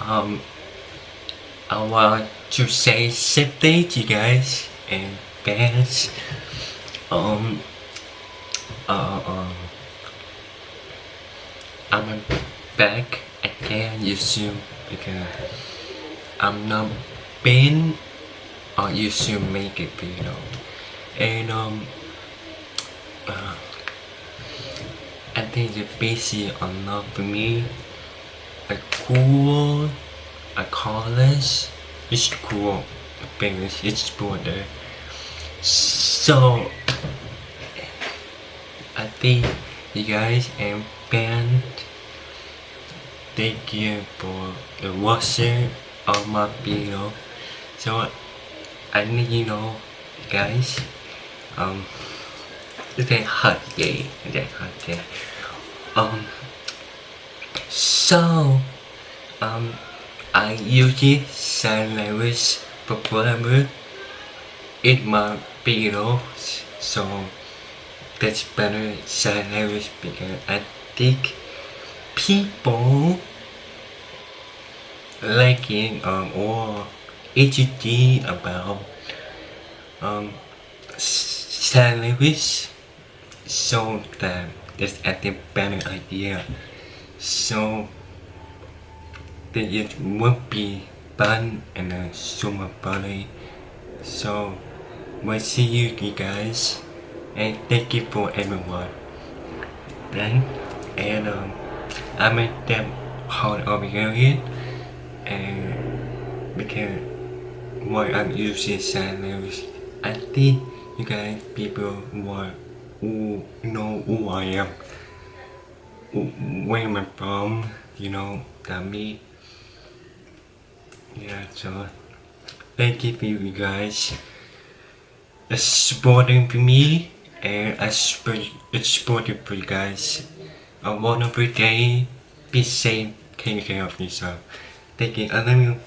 um, I want to say something to you guys and fans. Um, uh, um, I'm back again YouTube because I'm not been on YouTube make a video and um uh, I think the busy enough for me a cool a college it's cool because it's border. So I think you guys and band thank you for the watching of my video. So I need you know guys um okay hot day? Okay hot day? Um so um I usually sign language performer in my videos so that's better sign language because I think people liking um, or educating about um, sign language so that that's think better idea. So that it would be fun and uh, summer party so we'll see you you guys and thank you for everyone. Right and um, I made them hold over here and because why I'm using sign language. I think you guys people who know who I am. Where am I from? You know that me yeah so thank you for you guys. It's supporting for me and I it's supporting for you guys. A wonderful day be safe take care of yourself. Thank you. I love you